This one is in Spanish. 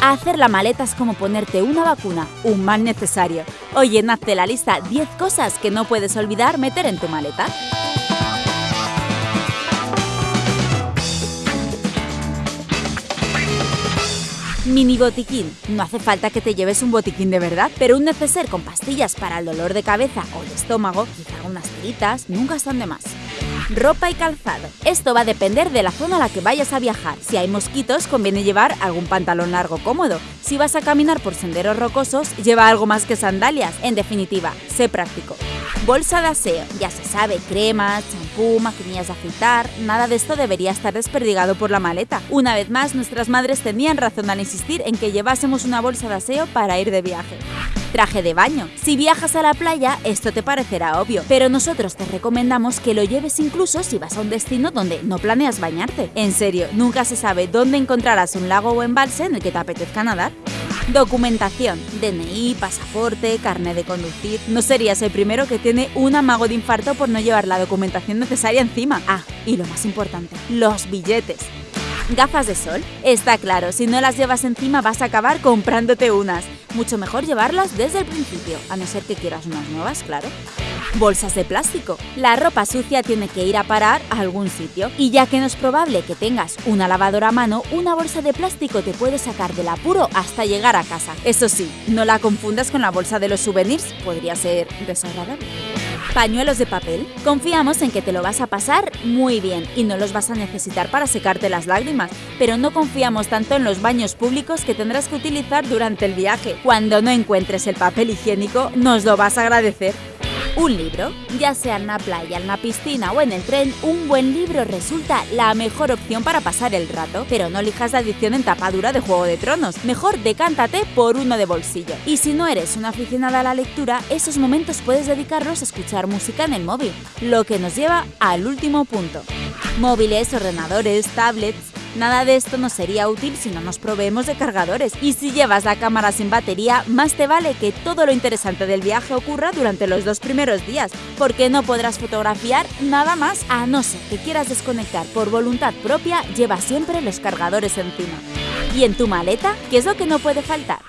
Hacer la maleta es como ponerte una vacuna, un mal necesario. Oye, hazte la lista 10 cosas que no puedes olvidar meter en tu maleta. Mini botiquín. No hace falta que te lleves un botiquín de verdad, pero un neceser con pastillas para el dolor de cabeza o de estómago, quizá unas tiritas, nunca están de más. Ropa y calzado. Esto va a depender de la zona a la que vayas a viajar. Si hay mosquitos, conviene llevar algún pantalón largo cómodo. Si vas a caminar por senderos rocosos, lleva algo más que sandalias. En definitiva, sé práctico. Bolsa de aseo. Ya se sabe, cremas, champú, maquinillas de afeitar, nada de esto debería estar desperdigado por la maleta. Una vez más, nuestras madres tenían razón al insistir en que llevásemos una bolsa de aseo para ir de viaje. Traje de baño. Si viajas a la playa, esto te parecerá obvio, pero nosotros te recomendamos que lo lleves incluso si vas a un destino donde no planeas bañarte. En serio, nunca se sabe dónde encontrarás un lago o embalse en el que te apetezca nadar. Documentación, DNI, pasaporte, carnet de conducir. No serías el primero que tiene un amago de infarto por no llevar la documentación necesaria encima. Ah, y lo más importante, los billetes. Gafas de sol. Está claro, si no las llevas encima vas a acabar comprándote unas. Mucho mejor llevarlas desde el principio, a no ser que quieras unas nuevas, claro. Bolsas de plástico. La ropa sucia tiene que ir a parar a algún sitio. Y ya que no es probable que tengas una lavadora a mano, una bolsa de plástico te puede sacar del apuro hasta llegar a casa. Eso sí, no la confundas con la bolsa de los souvenirs, podría ser desagradable. Pañuelos de papel. Confiamos en que te lo vas a pasar muy bien y no los vas a necesitar para secarte las lágrimas, pero no confiamos tanto en los baños públicos que tendrás que utilizar durante el viaje. Cuando no encuentres el papel higiénico, nos lo vas a agradecer. Un libro, ya sea en la playa, en la piscina o en el tren, un buen libro resulta la mejor opción para pasar el rato, pero no elijas la edición en tapadura de Juego de Tronos, mejor decántate por uno de bolsillo. Y si no eres una aficionada a la lectura, esos momentos puedes dedicarlos a escuchar música en el móvil, lo que nos lleva al último punto. Móviles, ordenadores, tablets, Nada de esto nos sería útil si no nos proveemos de cargadores. Y si llevas la cámara sin batería, más te vale que todo lo interesante del viaje ocurra durante los dos primeros días, porque no podrás fotografiar nada más a no ser que quieras desconectar por voluntad propia, lleva siempre los cargadores encima. ¿Y en tu maleta? ¿Qué es lo que no puede faltar?